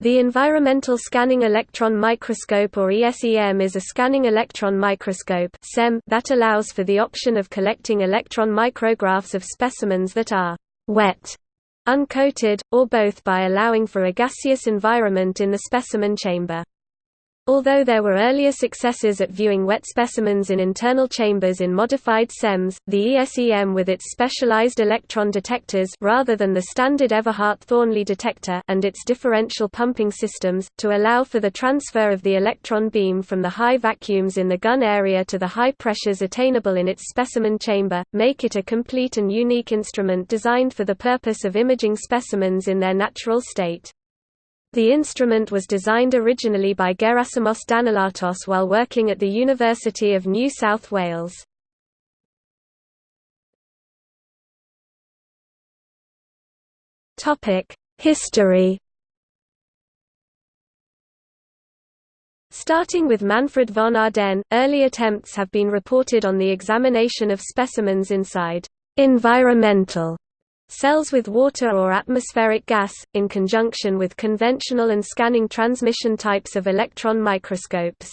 The Environmental Scanning Electron Microscope or ESEM is a scanning electron microscope that allows for the option of collecting electron micrographs of specimens that are «wet», uncoated, or both by allowing for a gaseous environment in the specimen chamber. Although there were earlier successes at viewing wet specimens in internal chambers in modified SEMS, the ESEM with its specialized electron detectors rather than the standard Everhart-Thornley detector and its differential pumping systems, to allow for the transfer of the electron beam from the high vacuums in the gun area to the high pressures attainable in its specimen chamber, make it a complete and unique instrument designed for the purpose of imaging specimens in their natural state. The instrument was designed originally by Gerasimos Danilatos while working at the University of New South Wales. History Starting with Manfred von Ardenne, early attempts have been reported on the examination of specimens inside environmental Cells with water or atmospheric gas, in conjunction with conventional and scanning transmission types of electron microscopes.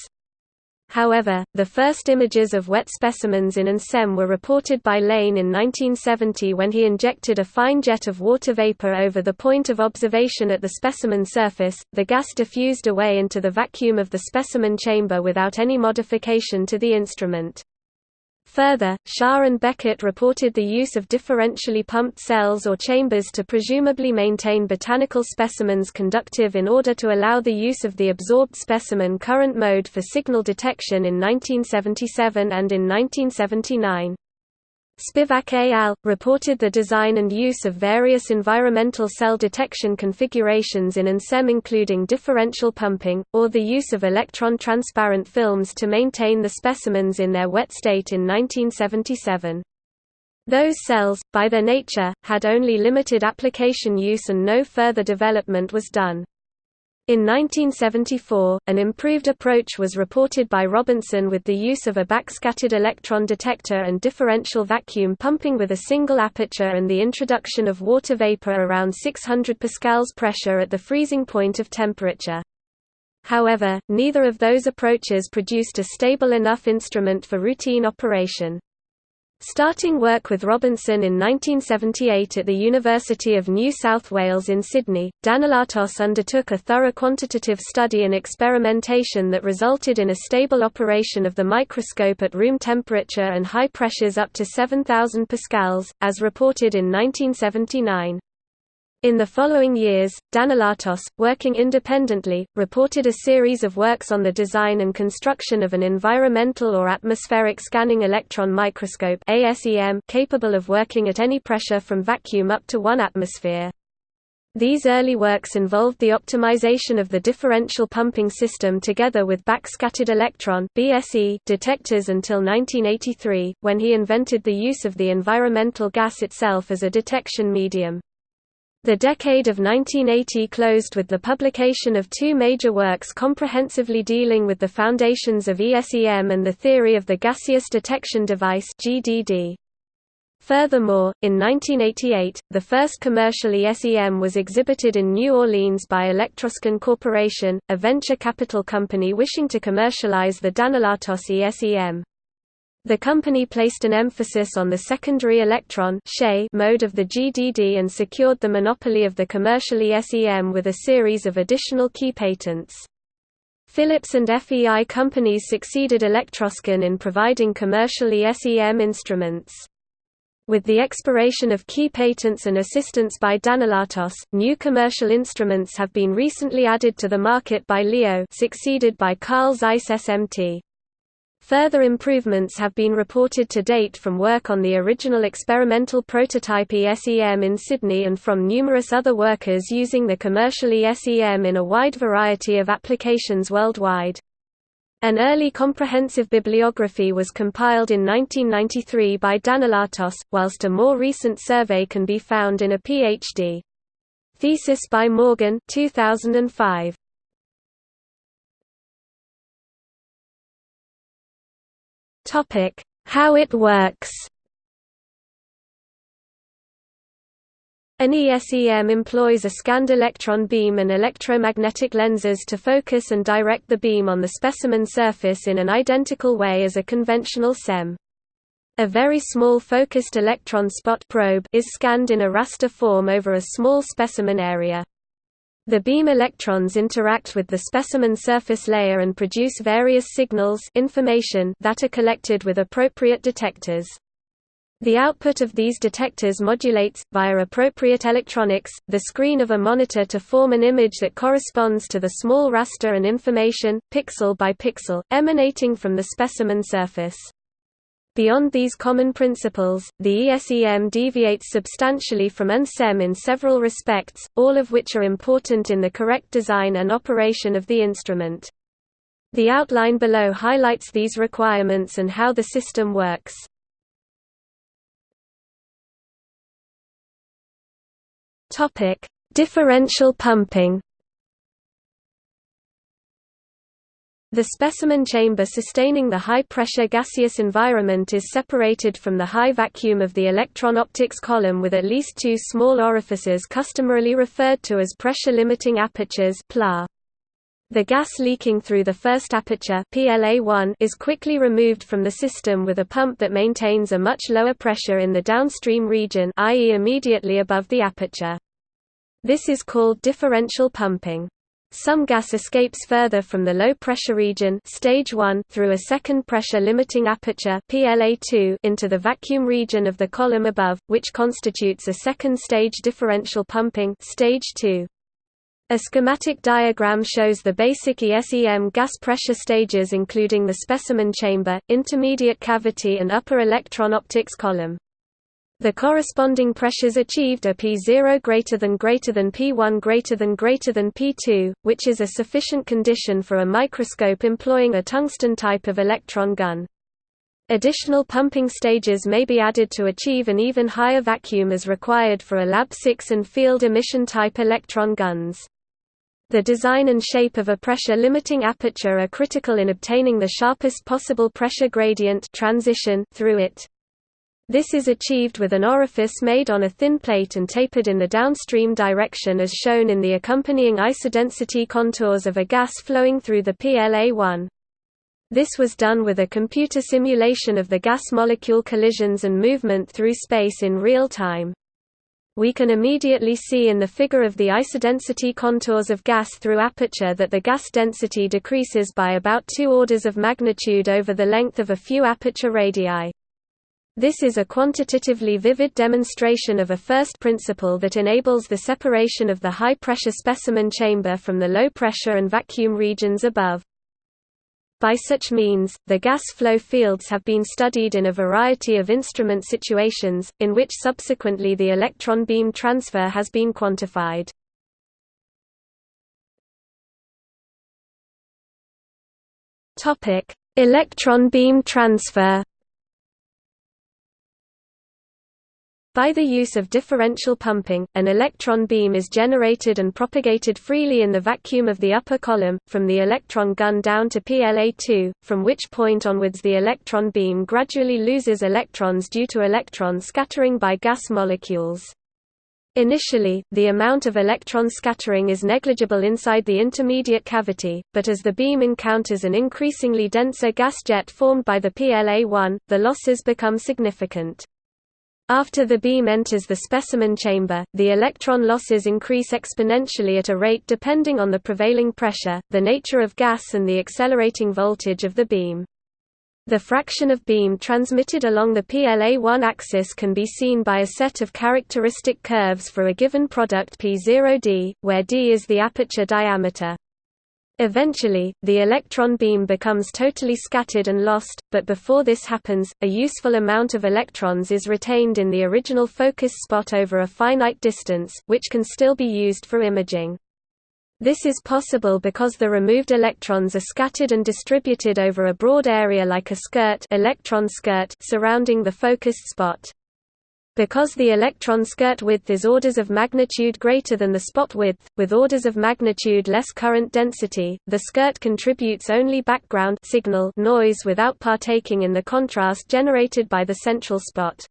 However, the first images of wet specimens in ANSEM were reported by Lane in 1970 when he injected a fine jet of water vapor over the point of observation at the specimen surface. The gas diffused away into the vacuum of the specimen chamber without any modification to the instrument. Further, Shah and Beckett reported the use of differentially pumped cells or chambers to presumably maintain botanical specimens conductive in order to allow the use of the absorbed specimen current mode for signal detection in 1977 and in 1979. Spivak et al. reported the design and use of various environmental cell detection configurations in ANSEM including differential pumping, or the use of electron-transparent films to maintain the specimens in their wet state in 1977. Those cells, by their nature, had only limited application use and no further development was done. In 1974, an improved approach was reported by Robinson with the use of a backscattered electron detector and differential vacuum pumping with a single aperture and the introduction of water vapor around 600 pascals pressure at the freezing point of temperature. However, neither of those approaches produced a stable enough instrument for routine operation. Starting work with Robinson in 1978 at the University of New South Wales in Sydney, Danilatos undertook a thorough quantitative study and experimentation that resulted in a stable operation of the microscope at room temperature and high pressures up to 7,000 pascals, as reported in 1979. In the following years, Danilatos, working independently, reported a series of works on the design and construction of an environmental or atmospheric scanning electron microscope capable of working at any pressure from vacuum up to 1 atmosphere. These early works involved the optimization of the differential pumping system together with backscattered electron BSE detectors until 1983, when he invented the use of the environmental gas itself as a detection medium. The decade of 1980 closed with the publication of two major works comprehensively dealing with the foundations of ESEM and the theory of the gaseous detection device GDD. Furthermore, in 1988, the first commercial ESEM was exhibited in New Orleans by Electroscan Corporation, a venture capital company wishing to commercialize the Danilatos ESEM. The company placed an emphasis on the secondary electron mode of the GDD and secured the monopoly of the commercially ESEM with a series of additional key patents. Philips and FEI companies succeeded Electroscan in providing commercially ESEM instruments. With the expiration of key patents and assistance by Danilatos, new commercial instruments have been recently added to the market by Leo succeeded by Carl Zeiss SMT. Further improvements have been reported to date from work on the original experimental prototype ESEM in Sydney and from numerous other workers using the commercial ESEM in a wide variety of applications worldwide. An early comprehensive bibliography was compiled in 1993 by Danilatos, whilst a more recent survey can be found in a Ph.D. thesis by Morgan 2005. Topic: How it works. An ESEM employs a scanned electron beam and electromagnetic lenses to focus and direct the beam on the specimen surface in an identical way as a conventional SEM. A very small focused electron spot probe is scanned in a raster form over a small specimen area. The beam electrons interact with the specimen surface layer and produce various signals information that are collected with appropriate detectors. The output of these detectors modulates, via appropriate electronics, the screen of a monitor to form an image that corresponds to the small raster and information, pixel by pixel, emanating from the specimen surface. Beyond these common principles, the ESEM deviates substantially from ANSEM in several respects, all of which are important in the correct design and operation of the instrument. The outline below highlights these requirements and how the system works. Differential pumping. The specimen chamber sustaining the high-pressure gaseous environment is separated from the high vacuum of the electron optics column with at least two small orifices customarily referred to as pressure-limiting apertures PLA. The gas leaking through the first aperture PLA1 is quickly removed from the system with a pump that maintains a much lower pressure in the downstream region i.e. immediately above the aperture. This is called differential pumping. Some gas escapes further from the low pressure region stage 1 through a second pressure limiting aperture PLA2 into the vacuum region of the column above, which constitutes a second stage differential pumping stage 2. A schematic diagram shows the basic ESEM gas pressure stages including the specimen chamber, intermediate cavity and upper electron optics column. The corresponding pressures achieved are P0 greater than greater than P1 greater than greater than P2, which is a sufficient condition for a microscope employing a tungsten type of electron gun. Additional pumping stages may be added to achieve an even higher vacuum as required for a LaB6 and field emission type electron guns. The design and shape of a pressure-limiting aperture are critical in obtaining the sharpest possible pressure gradient transition through it. This is achieved with an orifice made on a thin plate and tapered in the downstream direction as shown in the accompanying isodensity contours of a gas flowing through the PLA-1. This was done with a computer simulation of the gas molecule collisions and movement through space in real time. We can immediately see in the figure of the isodensity contours of gas through aperture that the gas density decreases by about two orders of magnitude over the length of a few aperture radii. This is a quantitatively vivid demonstration of a first principle that enables the separation of the high-pressure specimen chamber from the low-pressure and vacuum regions above. By such means, the gas flow fields have been studied in a variety of instrument situations, in which subsequently the electron beam transfer has been quantified. Electron beam transfer By the use of differential pumping, an electron beam is generated and propagated freely in the vacuum of the upper column, from the electron gun down to PLA2, from which point onwards the electron beam gradually loses electrons due to electron scattering by gas molecules. Initially, the amount of electron scattering is negligible inside the intermediate cavity, but as the beam encounters an increasingly denser gas jet formed by the PLA1, the losses become significant. After the beam enters the specimen chamber, the electron losses increase exponentially at a rate depending on the prevailing pressure, the nature of gas and the accelerating voltage of the beam. The fraction of beam transmitted along the PLA1 axis can be seen by a set of characteristic curves for a given product P0d, where d is the aperture diameter. Eventually, the electron beam becomes totally scattered and lost, but before this happens, a useful amount of electrons is retained in the original focus spot over a finite distance, which can still be used for imaging. This is possible because the removed electrons are scattered and distributed over a broad area like a skirt, electron skirt surrounding the focused spot. Because the electron skirt width is orders of magnitude greater than the spot width, with orders of magnitude less current density, the skirt contributes only background signal noise without partaking in the contrast generated by the central spot.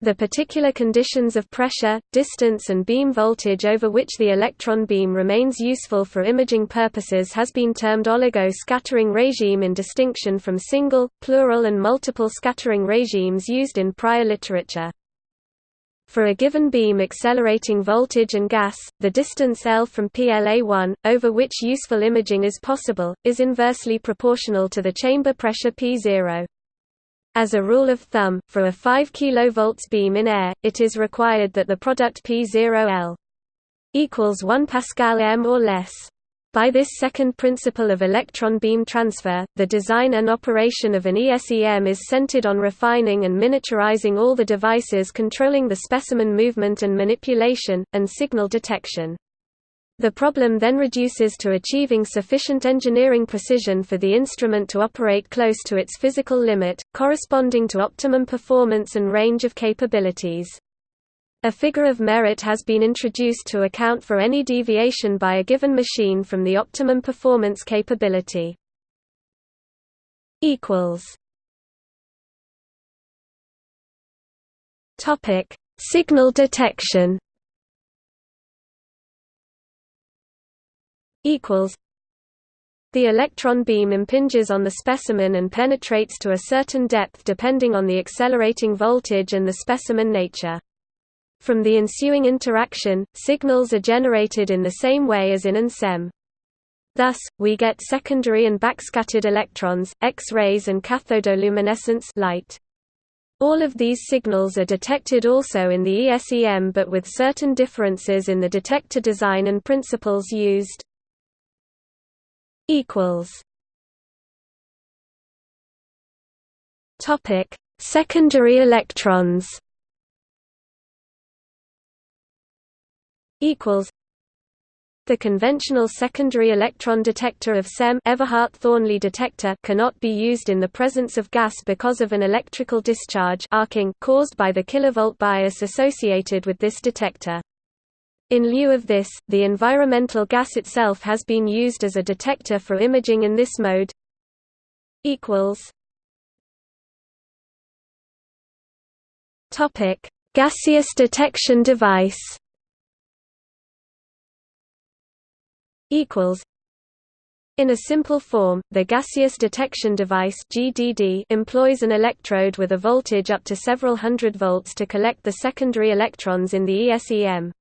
The particular conditions of pressure, distance and beam voltage over which the electron beam remains useful for imaging purposes has been termed oligo-scattering regime in distinction from single, plural and multiple scattering regimes used in prior literature. For a given beam accelerating voltage and gas, the distance L from PLA1, over which useful imaging is possible, is inversely proportional to the chamber pressure P0. As a rule of thumb, for a 5 kV beam in air, it is required that the product P0L equals 1 pascal m or less. By this second principle of electron beam transfer, the design and operation of an ESEM is centered on refining and miniaturizing all the devices controlling the specimen movement and manipulation, and signal detection. The problem then reduces to achieving sufficient engineering precision for the instrument to operate close to its physical limit, corresponding to optimum performance and range of capabilities. A figure of merit has been introduced to account for any deviation by a given machine from the optimum performance capability. Topic: Signal detection equals the electron beam impinges on the specimen and penetrates to a certain depth depending on the accelerating voltage and the specimen nature. From the ensuing interaction, signals are generated in the same way as in an SEM. Thus, we get secondary and backscattered electrons, X-rays and cathodoluminescence light. All of these signals are detected also in the ESEM but with certain differences in the detector design and principles used Topic: Secondary electrons. Equals. The conventional secondary electron detector of SEM Everhart-Thornley detector cannot be used in the presence of gas because of an electrical discharge arcing caused by the kilovolt bias associated with this detector. In lieu of this, the environmental gas itself has been used as a detector for imaging in this mode. Topic: Gaseous detection device. Equals. In a simple form, the gaseous detection device (GDD) employs an electrode with a voltage up to several hundred volts to collect the secondary electrons in the ESEM.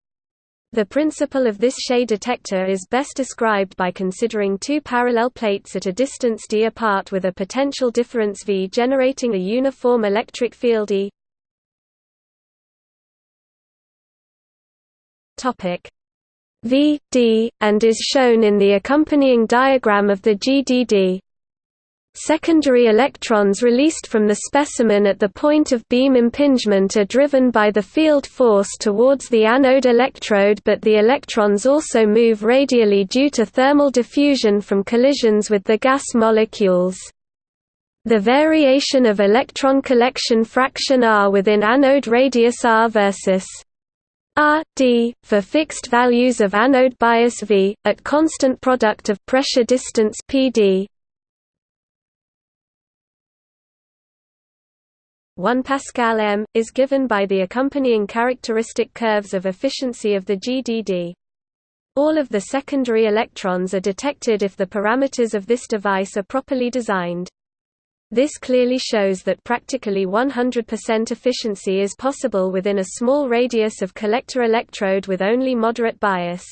The principle of this Shay detector is best described by considering two parallel plates at a distance d apart with a potential difference V generating a uniform electric field E. Topic V, D, and is shown in the accompanying diagram of the GDD. Secondary electrons released from the specimen at the point of beam impingement are driven by the field force towards the anode electrode but the electrons also move radially due to thermal diffusion from collisions with the gas molecules. The variation of electron collection fraction R within anode radius R versus R, D, for fixed values of anode bias V, at constant product of pressure distance PD, 1 pascal m, is given by the accompanying characteristic curves of efficiency of the GDD. All of the secondary electrons are detected if the parameters of this device are properly designed. This clearly shows that practically 100% efficiency is possible within a small radius of collector electrode with only moderate bias.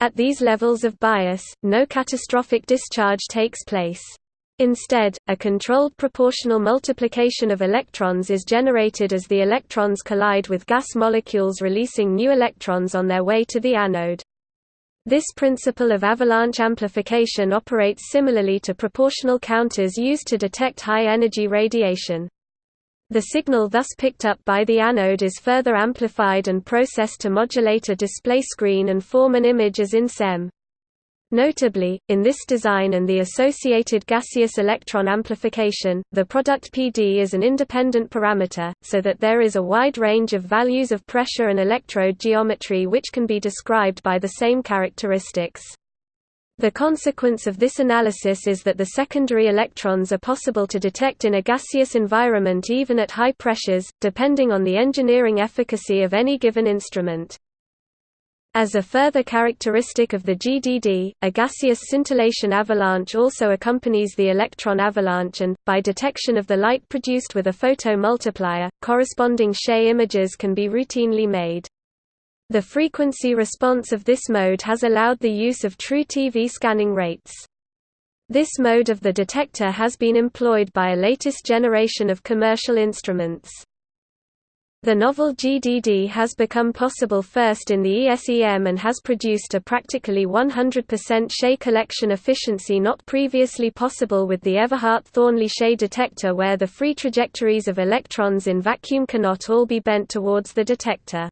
At these levels of bias, no catastrophic discharge takes place. Instead, a controlled proportional multiplication of electrons is generated as the electrons collide with gas molecules releasing new electrons on their way to the anode. This principle of avalanche amplification operates similarly to proportional counters used to detect high-energy radiation. The signal thus picked up by the anode is further amplified and processed to modulate a display screen and form an image as in SEM. Notably, in this design and the associated gaseous electron amplification, the product PD is an independent parameter, so that there is a wide range of values of pressure and electrode geometry which can be described by the same characteristics. The consequence of this analysis is that the secondary electrons are possible to detect in a gaseous environment even at high pressures, depending on the engineering efficacy of any given instrument. As a further characteristic of the GDD, a gaseous scintillation avalanche also accompanies the electron avalanche and, by detection of the light produced with a photomultiplier, corresponding Shay images can be routinely made. The frequency response of this mode has allowed the use of true TV scanning rates. This mode of the detector has been employed by a latest generation of commercial instruments. The novel GDD has become possible first in the ESEM and has produced a practically 100% Shay collection efficiency not previously possible with the Everhart Thornley Shay detector where the free trajectories of electrons in vacuum cannot all be bent towards the detector.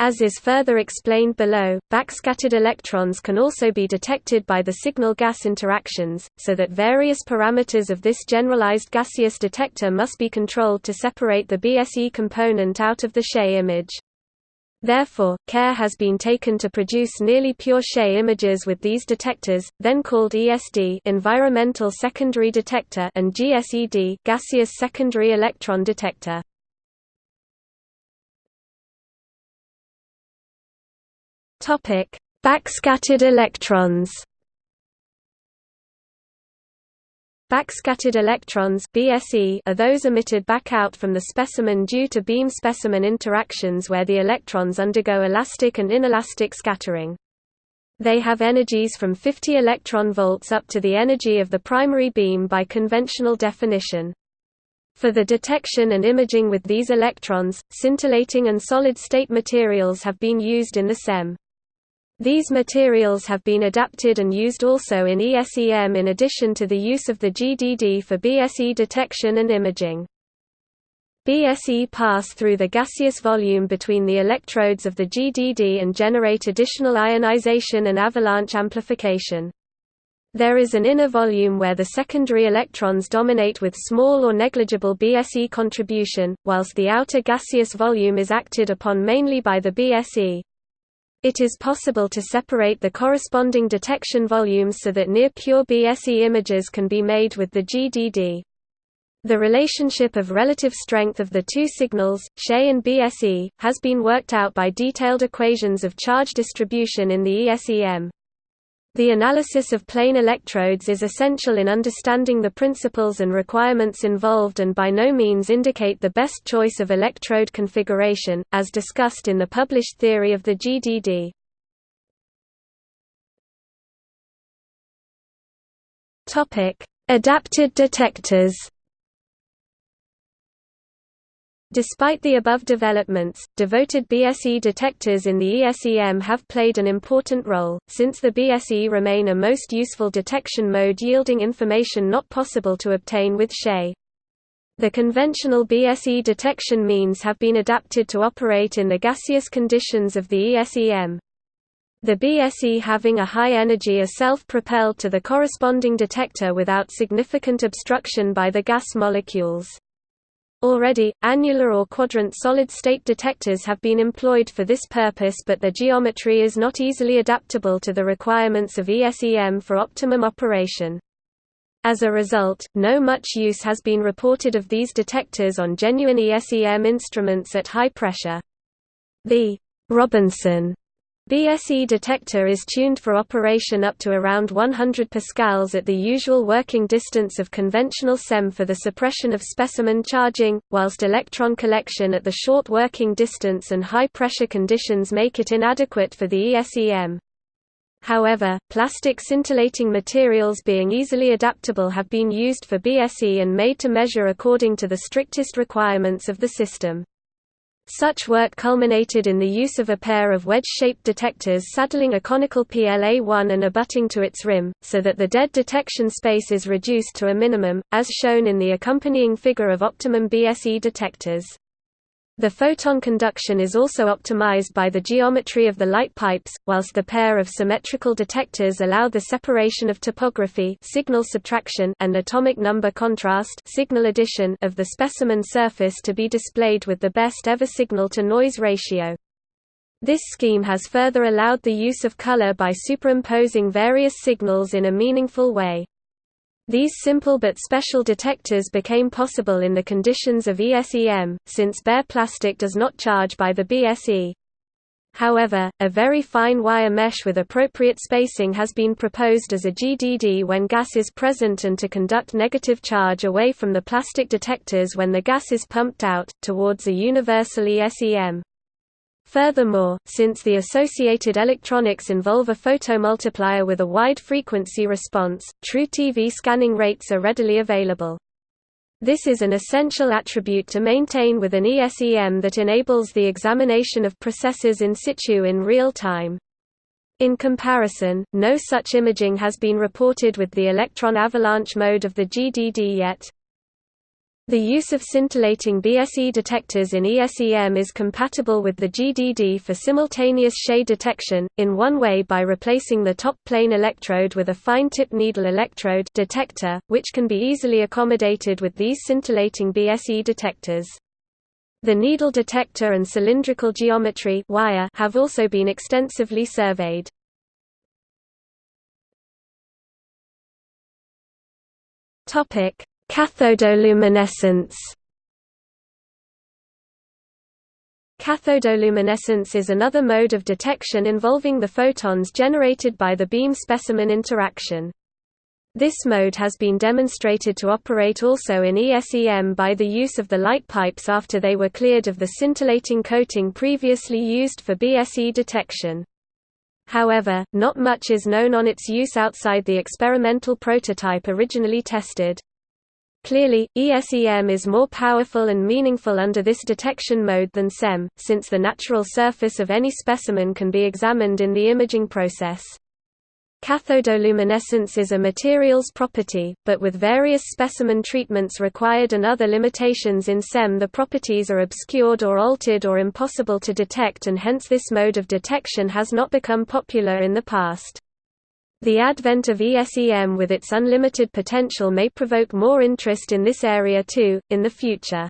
As is further explained below, backscattered electrons can also be detected by the signal-gas interactions, so that various parameters of this generalized gaseous detector must be controlled to separate the BSE component out of the Shay image. Therefore, care has been taken to produce nearly pure Shay images with these detectors, then called ESD environmental secondary detector and GSED gaseous secondary electron detector. Topic: Backscattered electrons. Backscattered electrons BSE are those emitted back out from the specimen due to beam-specimen interactions where the electrons undergo elastic and inelastic scattering. They have energies from 50 electron volts up to the energy of the primary beam by conventional definition. For the detection and imaging with these electrons, scintillating and solid-state materials have been used in the SEM. These materials have been adapted and used also in ESEM in addition to the use of the GDD for BSE detection and imaging. BSE pass through the gaseous volume between the electrodes of the GDD and generate additional ionization and avalanche amplification. There is an inner volume where the secondary electrons dominate with small or negligible BSE contribution, whilst the outer gaseous volume is acted upon mainly by the BSE. It is possible to separate the corresponding detection volumes so that near-pure BSE images can be made with the GDD. The relationship of relative strength of the two signals, She and BSE, has been worked out by detailed equations of charge distribution in the ESEM. The analysis of plane electrodes is essential in understanding the principles and requirements involved and by no means indicate the best choice of electrode configuration, as discussed in the published theory of the GDD. Adapted detectors Despite the above developments, devoted BSE detectors in the ESEM have played an important role, since the BSE remain a most useful detection mode yielding information not possible to obtain with Shay. The conventional BSE detection means have been adapted to operate in the gaseous conditions of the ESEM. The BSE having a high energy are self-propelled to the corresponding detector without significant obstruction by the gas molecules. Already, annular or quadrant solid-state detectors have been employed for this purpose but their geometry is not easily adaptable to the requirements of ESEM for optimum operation. As a result, no much use has been reported of these detectors on genuine ESEM instruments at high pressure. The Robinson BSE detector is tuned for operation up to around 100 pascals at the usual working distance of conventional SEM for the suppression of specimen charging, whilst electron collection at the short working distance and high pressure conditions make it inadequate for the ESEM. However, plastic scintillating materials being easily adaptable have been used for BSE and made to measure according to the strictest requirements of the system. Such work culminated in the use of a pair of wedge-shaped detectors saddling a conical PLA-1 and abutting to its rim, so that the dead detection space is reduced to a minimum, as shown in the accompanying figure of optimum BSE detectors. The photon conduction is also optimized by the geometry of the light pipes, whilst the pair of symmetrical detectors allow the separation of topography signal subtraction and atomic number contrast signal addition of the specimen surface to be displayed with the best ever signal-to-noise ratio. This scheme has further allowed the use of color by superimposing various signals in a meaningful way. These simple but special detectors became possible in the conditions of ESEM, since bare plastic does not charge by the BSE. However, a very fine wire mesh with appropriate spacing has been proposed as a GDD when gas is present and to conduct negative charge away from the plastic detectors when the gas is pumped out, towards a universal ESEM. Furthermore, since the associated electronics involve a photomultiplier with a wide frequency response, true TV scanning rates are readily available. This is an essential attribute to maintain with an ESEM that enables the examination of processes in situ in real time. In comparison, no such imaging has been reported with the electron avalanche mode of the GDD yet. The use of scintillating BSE detectors in ESEM is compatible with the GDD for simultaneous shade detection, in one way by replacing the top plane electrode with a fine-tip needle electrode detector, which can be easily accommodated with these scintillating BSE detectors. The needle detector and cylindrical geometry wire have also been extensively surveyed. Topic: Cathodoluminescence Cathodoluminescence is another mode of detection involving the photons generated by the beam-specimen interaction. This mode has been demonstrated to operate also in ESEM by the use of the light pipes after they were cleared of the scintillating coating previously used for BSE detection. However, not much is known on its use outside the experimental prototype originally tested. Clearly, ESEM is more powerful and meaningful under this detection mode than SEM, since the natural surface of any specimen can be examined in the imaging process. Cathodoluminescence is a materials property, but with various specimen treatments required and other limitations in SEM the properties are obscured or altered or impossible to detect and hence this mode of detection has not become popular in the past. The advent of ESEM with its unlimited potential may provoke more interest in this area too, in the future.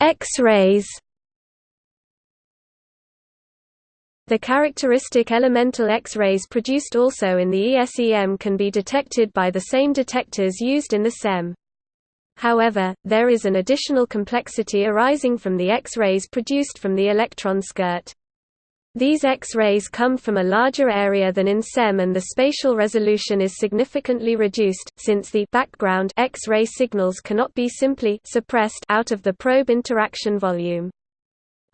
X-rays The characteristic elemental X-rays produced also in the ESEM can be detected by the same detectors used in the SEM. However, there is an additional complexity arising from the X-rays produced from the electron skirt. These X-rays come from a larger area than in SEM and the spatial resolution is significantly reduced, since the background X-ray signals cannot be simply suppressed out of the probe interaction volume.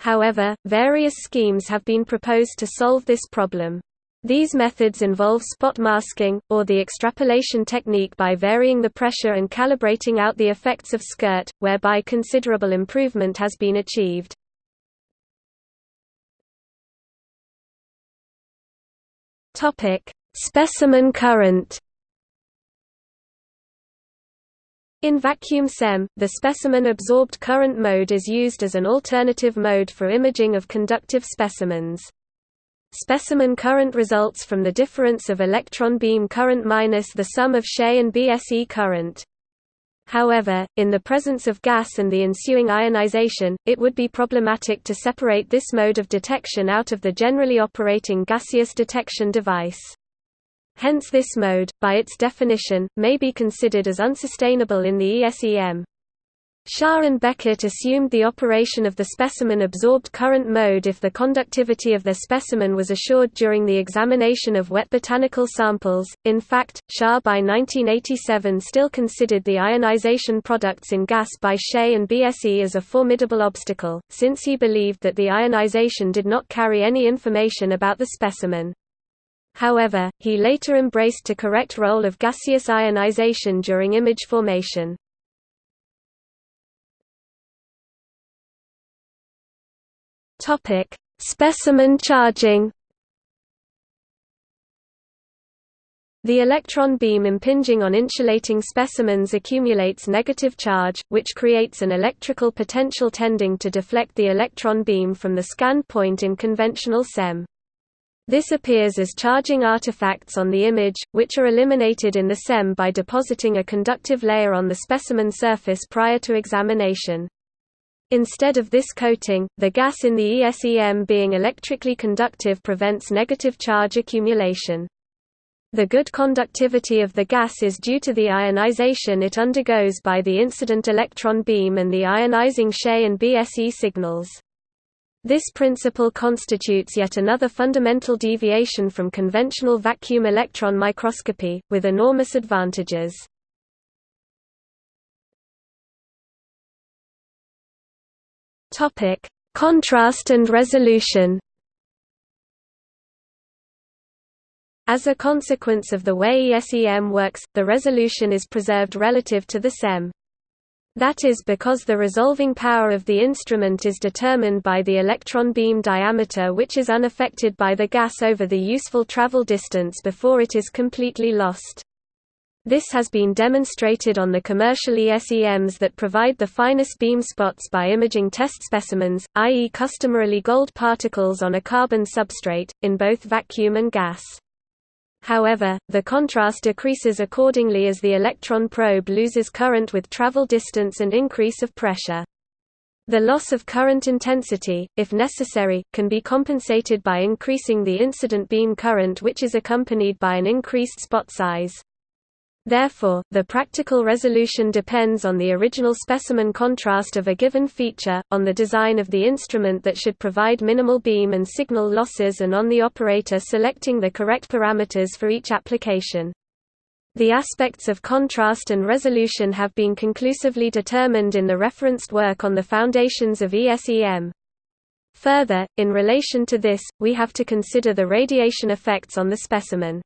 However, various schemes have been proposed to solve this problem. These methods involve spot masking, or the extrapolation technique by varying the pressure and calibrating out the effects of skirt, whereby considerable improvement has been achieved. Specimen current In vacuum SEM, the specimen absorbed current mode is used as an alternative mode for imaging of conductive specimens. Specimen current results from the difference of electron beam current minus the sum of SHE and BSE current. However, in the presence of gas and the ensuing ionization, it would be problematic to separate this mode of detection out of the generally operating gaseous detection device. Hence this mode, by its definition, may be considered as unsustainable in the ESEM. Shah and Beckett assumed the operation of the specimen absorbed current mode if the conductivity of the specimen was assured during the examination of wet botanical samples. In fact, Shah by 1987 still considered the ionization products in gas by SHE and BSE as a formidable obstacle, since he believed that the ionization did not carry any information about the specimen. However, he later embraced the correct role of gaseous ionization during image formation. Topic: Specimen charging. The electron beam impinging on insulating specimens accumulates negative charge, which creates an electrical potential tending to deflect the electron beam from the scan point in conventional SEM. This appears as charging artifacts on the image, which are eliminated in the SEM by depositing a conductive layer on the specimen surface prior to examination. Instead of this coating, the gas in the ESEM being electrically conductive prevents negative charge accumulation. The good conductivity of the gas is due to the ionization it undergoes by the incident electron beam and the ionizing She and BSE signals. This principle constitutes yet another fundamental deviation from conventional vacuum electron microscopy, with enormous advantages. Contrast and resolution As a consequence of the way ESEM works, the resolution is preserved relative to the SEM. That is because the resolving power of the instrument is determined by the electron beam diameter which is unaffected by the gas over the useful travel distance before it is completely lost. This has been demonstrated on the commercial ESEMs that provide the finest beam spots by imaging test specimens, i.e. customarily gold particles on a carbon substrate, in both vacuum and gas. However, the contrast decreases accordingly as the electron probe loses current with travel distance and increase of pressure. The loss of current intensity, if necessary, can be compensated by increasing the incident beam current which is accompanied by an increased spot size. Therefore, the practical resolution depends on the original specimen contrast of a given feature, on the design of the instrument that should provide minimal beam and signal losses and on the operator selecting the correct parameters for each application. The aspects of contrast and resolution have been conclusively determined in the referenced work on the foundations of ESEM. Further, in relation to this, we have to consider the radiation effects on the specimen.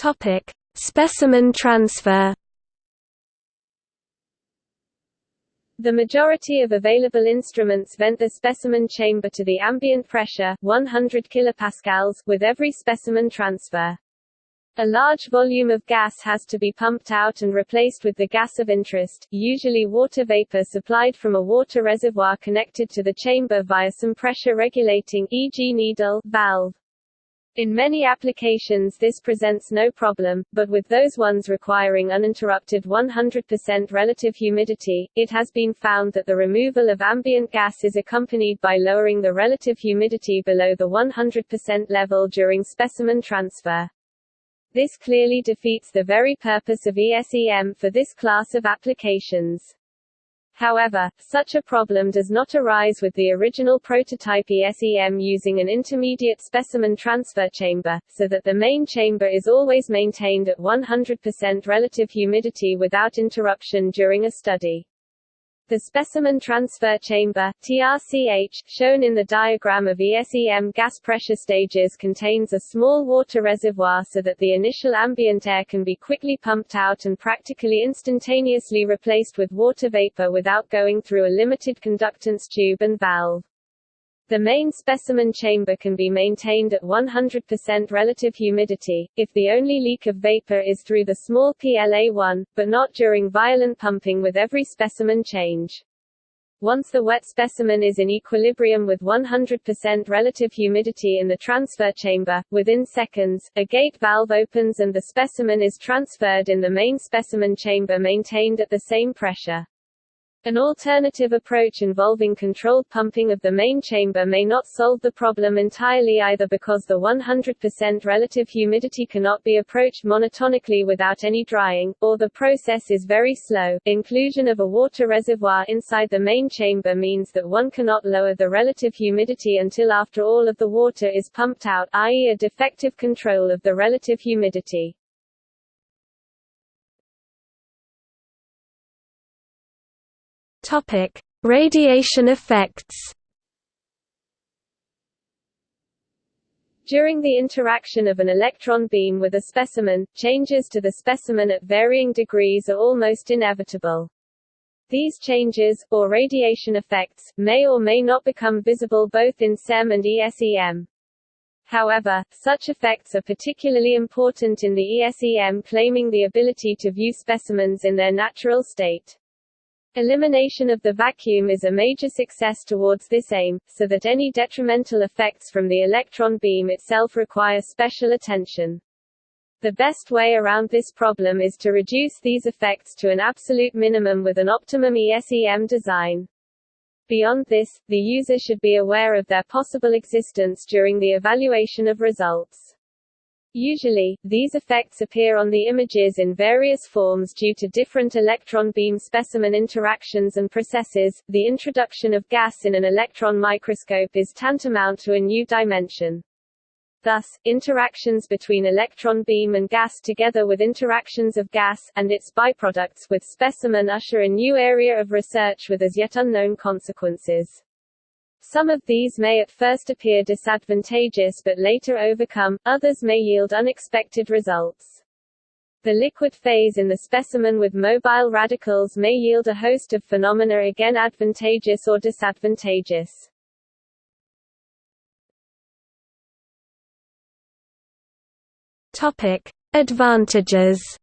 Topic: Specimen transfer. The majority of available instruments vent the specimen chamber to the ambient pressure 100 kPa with every specimen transfer. A large volume of gas has to be pumped out and replaced with the gas of interest, usually water vapor supplied from a water reservoir connected to the chamber via some pressure regulating e.g. needle valve. In many applications this presents no problem, but with those ones requiring uninterrupted 100% relative humidity, it has been found that the removal of ambient gas is accompanied by lowering the relative humidity below the 100% level during specimen transfer. This clearly defeats the very purpose of ESEM for this class of applications. However, such a problem does not arise with the original prototype ESEM using an intermediate specimen transfer chamber, so that the main chamber is always maintained at 100% relative humidity without interruption during a study. The specimen transfer chamber TRCH, shown in the diagram of ESEM gas pressure stages contains a small water reservoir so that the initial ambient air can be quickly pumped out and practically instantaneously replaced with water vapor without going through a limited conductance tube and valve. The main specimen chamber can be maintained at 100% relative humidity, if the only leak of vapor is through the small PLA1, but not during violent pumping with every specimen change. Once the wet specimen is in equilibrium with 100% relative humidity in the transfer chamber, within seconds, a gate valve opens and the specimen is transferred in the main specimen chamber maintained at the same pressure. An alternative approach involving controlled pumping of the main chamber may not solve the problem entirely either because the 100% relative humidity cannot be approached monotonically without any drying, or the process is very slow. Inclusion of a water reservoir inside the main chamber means that one cannot lower the relative humidity until after all of the water is pumped out, i.e. a defective control of the relative humidity. Topic: Radiation effects. During the interaction of an electron beam with a specimen, changes to the specimen at varying degrees are almost inevitable. These changes, or radiation effects, may or may not become visible both in SEM and ESEM. However, such effects are particularly important in the ESEM claiming the ability to view specimens in their natural state. Elimination of the vacuum is a major success towards this aim, so that any detrimental effects from the electron beam itself require special attention. The best way around this problem is to reduce these effects to an absolute minimum with an optimum ESEM design. Beyond this, the user should be aware of their possible existence during the evaluation of results. Usually, these effects appear on the images in various forms due to different electron beam specimen interactions and processes. The introduction of gas in an electron microscope is tantamount to a new dimension. Thus, interactions between electron beam and gas together with interactions of gas, and its byproducts with specimen usher a new area of research with as yet unknown consequences. Some of these may at first appear disadvantageous but later overcome, others may yield unexpected results. The liquid phase in the specimen with mobile radicals may yield a host of phenomena again advantageous or disadvantageous. Topic: Advantages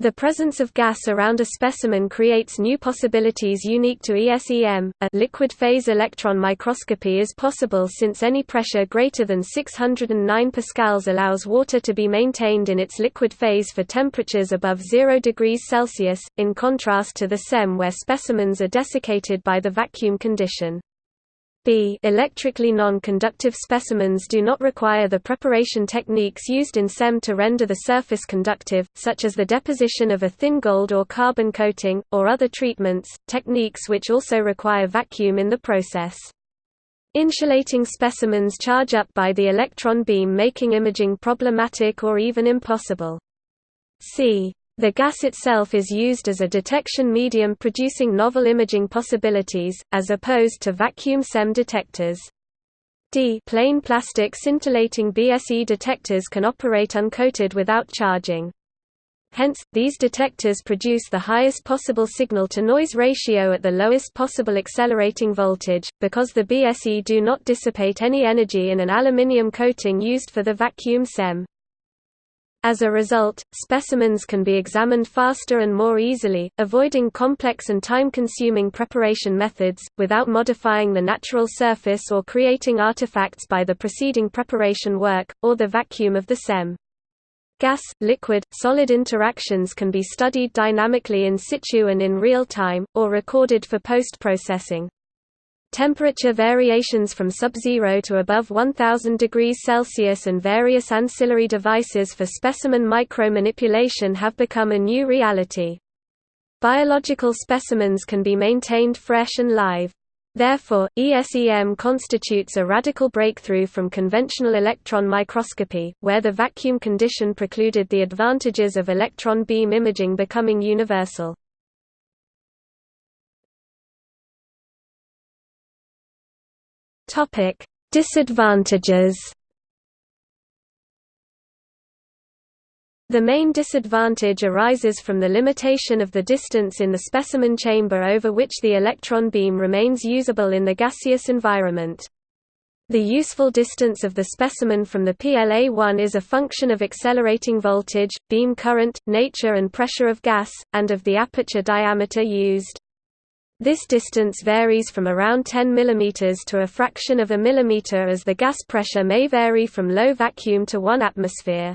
The presence of gas around a specimen creates new possibilities unique to ESEM. A liquid phase electron microscopy is possible since any pressure greater than 609 pascals allows water to be maintained in its liquid phase for temperatures above 0 degrees Celsius, in contrast to the SEM where specimens are desiccated by the vacuum condition. B electrically non-conductive specimens do not require the preparation techniques used in SEM to render the surface conductive, such as the deposition of a thin gold or carbon coating, or other treatments, techniques which also require vacuum in the process. Insulating specimens charge up by the electron beam making imaging problematic or even impossible. C the gas itself is used as a detection medium producing novel imaging possibilities, as opposed to vacuum SEM detectors. D plain plastic scintillating BSE detectors can operate uncoated without charging. Hence, these detectors produce the highest possible signal-to-noise ratio at the lowest possible accelerating voltage, because the BSE do not dissipate any energy in an aluminium coating used for the vacuum SEM. As a result, specimens can be examined faster and more easily, avoiding complex and time-consuming preparation methods, without modifying the natural surface or creating artifacts by the preceding preparation work, or the vacuum of the SEM. Gas, liquid, solid interactions can be studied dynamically in situ and in real time, or recorded for post-processing. Temperature variations from sub-zero to above 1000 degrees Celsius and various ancillary devices for specimen micromanipulation have become a new reality. Biological specimens can be maintained fresh and live. Therefore, ESEM constitutes a radical breakthrough from conventional electron microscopy, where the vacuum condition precluded the advantages of electron beam imaging becoming universal. Topic: Disadvantages. The main disadvantage arises from the limitation of the distance in the specimen chamber over which the electron beam remains usable in the gaseous environment. The useful distance of the specimen from the PLA1 is a function of accelerating voltage, beam current, nature and pressure of gas, and of the aperture diameter used. This distance varies from around 10 mm to a fraction of a millimeter as the gas pressure may vary from low vacuum to 1 atmosphere.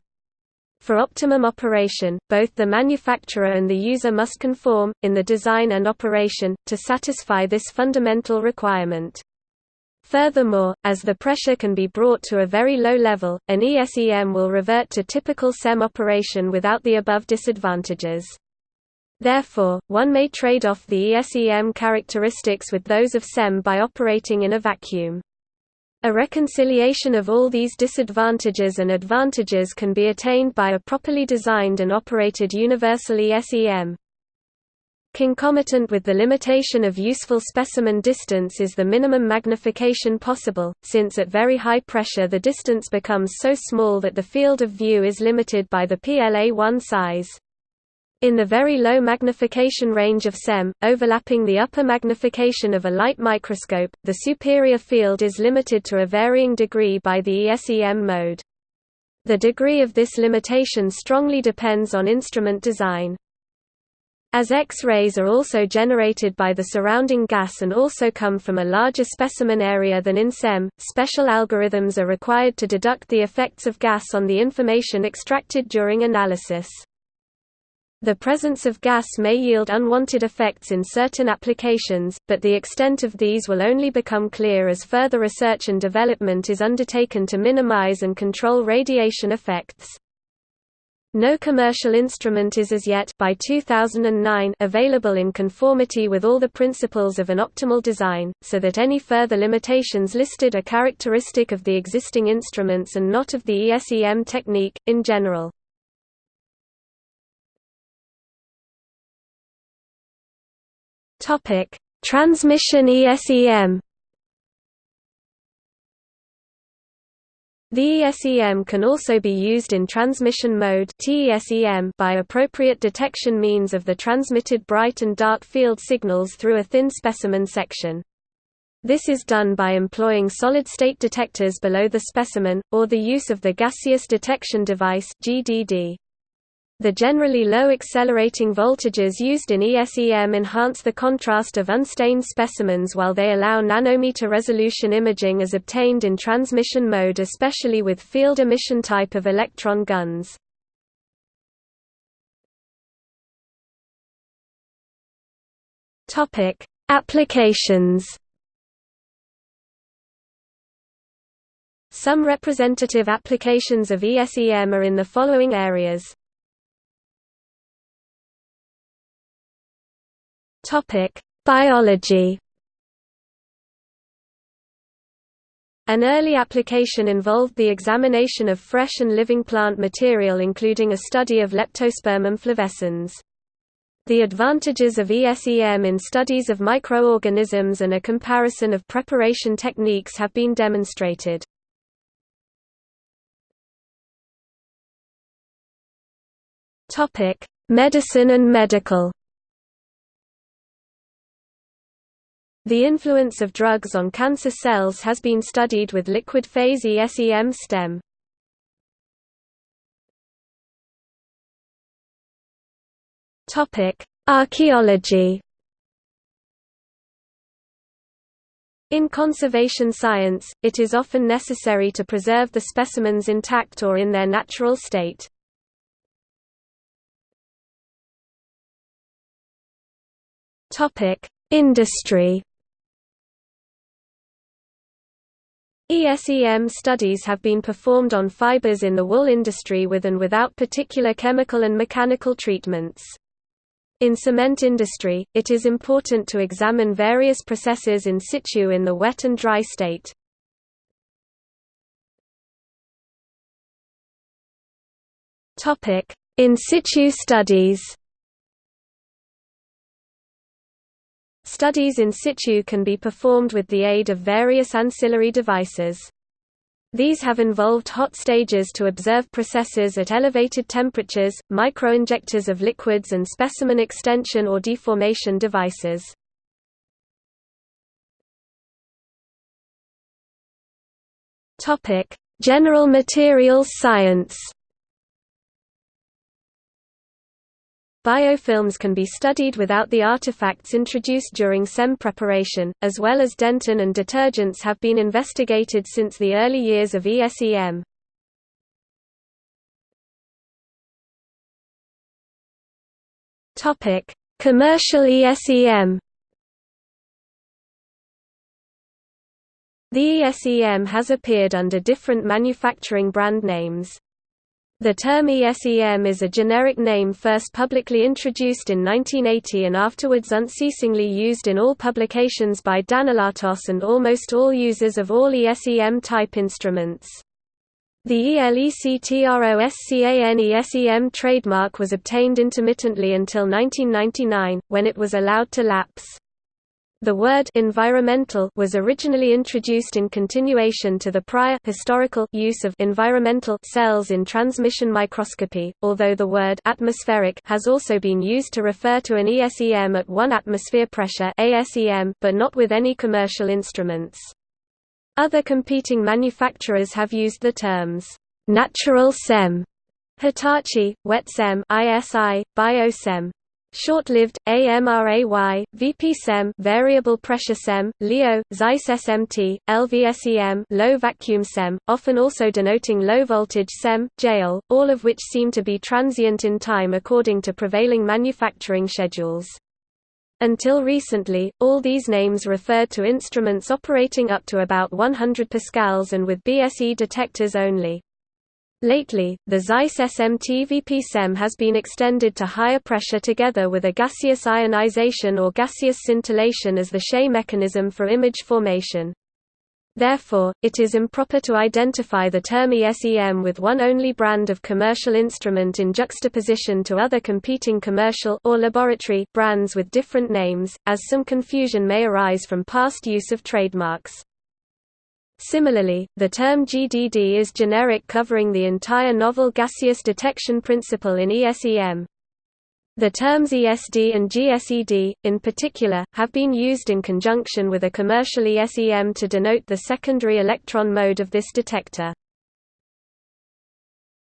For optimum operation, both the manufacturer and the user must conform, in the design and operation, to satisfy this fundamental requirement. Furthermore, as the pressure can be brought to a very low level, an ESEM will revert to typical SEM operation without the above disadvantages. Therefore, one may trade off the ESEM characteristics with those of SEM by operating in a vacuum. A reconciliation of all these disadvantages and advantages can be attained by a properly designed and operated universal ESEM. Concomitant with the limitation of useful specimen distance is the minimum magnification possible, since at very high pressure the distance becomes so small that the field of view is limited by the PLA1 size. In the very low magnification range of SEM, overlapping the upper magnification of a light microscope, the superior field is limited to a varying degree by the ESEM mode. The degree of this limitation strongly depends on instrument design. As X-rays are also generated by the surrounding gas and also come from a larger specimen area than in SEM, special algorithms are required to deduct the effects of gas on the information extracted during analysis. The presence of gas may yield unwanted effects in certain applications, but the extent of these will only become clear as further research and development is undertaken to minimize and control radiation effects. No commercial instrument is as yet by 2009 available in conformity with all the principles of an optimal design, so that any further limitations listed are characteristic of the existing instruments and not of the ESEM technique, in general. Transmission ESEM The ESEM can also be used in transmission mode by appropriate detection means of the transmitted bright and dark field signals through a thin specimen section. This is done by employing solid-state detectors below the specimen, or the use of the Gaseous Detection Device GDD. The generally low accelerating voltages used in ESEM enhance the contrast of unstained specimens while they allow nanometer resolution imaging as obtained in transmission mode especially with field emission type of electron guns. Applications Some representative applications of ESEM are in the following areas Topic: Biology. An early application involved the examination of fresh and living plant material including a study of Leptospermum flavescens. The advantages of ESEM in studies of microorganisms and a comparison of preparation techniques have been demonstrated. Medicine and medical The influence of drugs on cancer cells has been studied with liquid phase ESEM stem. Archaeology. In conservation science, it is often necessary to preserve the specimens intact or in their natural state. Industry. ESEM studies have been performed on fibers in the wool industry with and without particular chemical and mechanical treatments. In cement industry, it is important to examine various processes in situ in the wet and dry state. In situ studies Studies in situ can be performed with the aid of various ancillary devices. These have involved hot stages to observe processes at elevated temperatures, microinjectors of liquids and specimen extension or deformation devices. General materials science Biofilms can be studied without the artifacts introduced during SEM preparation, as well as dentin and detergents have been investigated since the early years of ESEM. Commercial ESEM The ESEM has appeared under different manufacturing brand names. The term ESEM is a generic name first publicly introduced in 1980 and afterwards unceasingly used in all publications by Danilatos and almost all users of all ESEM-type instruments. The ELECTROSCAN ESEM trademark was obtained intermittently until 1999, when it was allowed to lapse. The word environmental was originally introduced in continuation to the prior historical use of environmental cells in transmission microscopy, although the word atmospheric has also been used to refer to an ESEM at 1 atmosphere pressure ASEM, but not with any commercial instruments. Other competing manufacturers have used the terms natural SEM, Hitachi, WetSem, ISI, BioSem, Short-lived, AMRAY, VP-SEM variable pressure SEM, LEO, Zeiss SMT, LVSEM low vacuum SEM, often also denoting low voltage SEM, JEOL, all of which seem to be transient in time according to prevailing manufacturing schedules. Until recently, all these names referred to instruments operating up to about 100 pascals and with BSE detectors only. Lately, the Zeiss SMT VP-SEM has been extended to higher pressure together with a gaseous ionization or gaseous scintillation as the Shay mechanism for image formation. Therefore, it is improper to identify the term ESEM with one only brand of commercial instrument in juxtaposition to other competing commercial or laboratory brands with different names, as some confusion may arise from past use of trademarks. Similarly, the term GDD is generic covering the entire novel gaseous detection principle in ESEM. The terms ESD and GSED, in particular, have been used in conjunction with a commercial ESEM to denote the secondary electron mode of this detector.